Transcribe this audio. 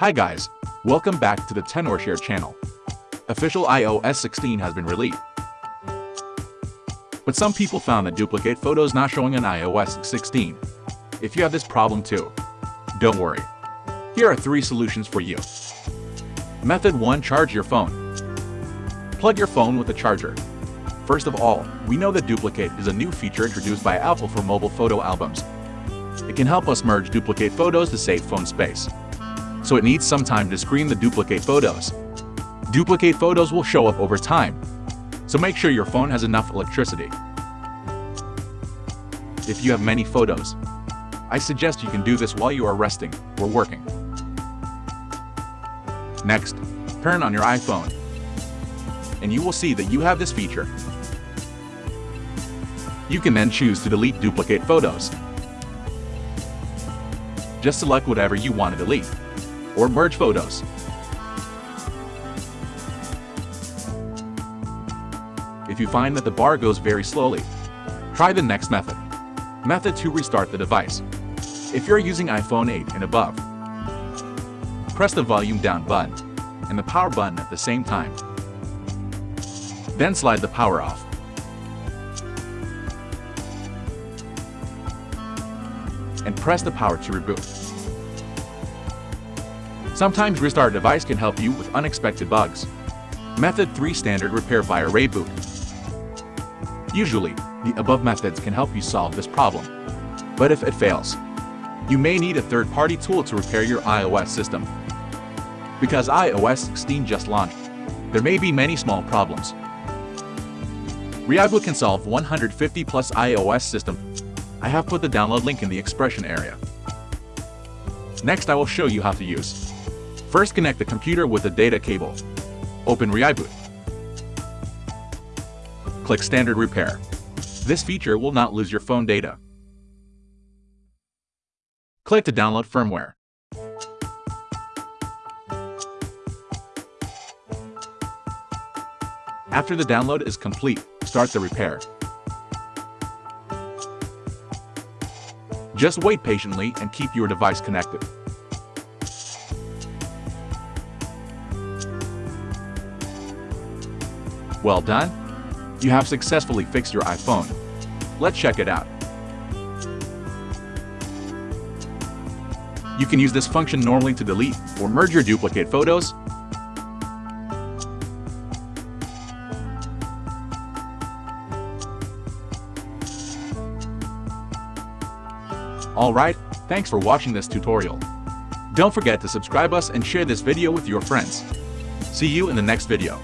Hi guys, welcome back to the Tenorshare channel. Official iOS 16 has been released. But some people found that duplicate photos not showing on iOS 16. If you have this problem too, don't worry. Here are three solutions for you. Method 1. Charge your phone. Plug your phone with a charger. First of all, we know that Duplicate is a new feature introduced by Apple for mobile photo albums. It can help us merge duplicate photos to save phone space. So it needs some time to screen the duplicate photos. Duplicate photos will show up over time, so make sure your phone has enough electricity. If you have many photos, I suggest you can do this while you are resting or working. Next, turn on your iPhone, and you will see that you have this feature. You can then choose to delete duplicate photos. Just select whatever you want to delete, or merge photos. If you find that the bar goes very slowly, try the next method. Method to restart the device. If you're using iPhone 8 and above, press the volume down button and the power button at the same time. Then slide the power off. and press the power to reboot. Sometimes restart device can help you with unexpected bugs. Method 3 Standard Repair via ReiBoot. Usually, the above methods can help you solve this problem. But if it fails, you may need a third-party tool to repair your iOS system. Because iOS 16 just launched, there may be many small problems. ReiBoot can solve 150 plus iOS system I have put the download link in the expression area. Next, I will show you how to use. First, connect the computer with the data cable. Open ReiBoot. Click Standard Repair. This feature will not lose your phone data. Click to download firmware. After the download is complete, start the repair. Just wait patiently and keep your device connected. Well done! You have successfully fixed your iPhone. Let's check it out. You can use this function normally to delete or merge your duplicate photos Alright, thanks for watching this tutorial. Don't forget to subscribe us and share this video with your friends. See you in the next video.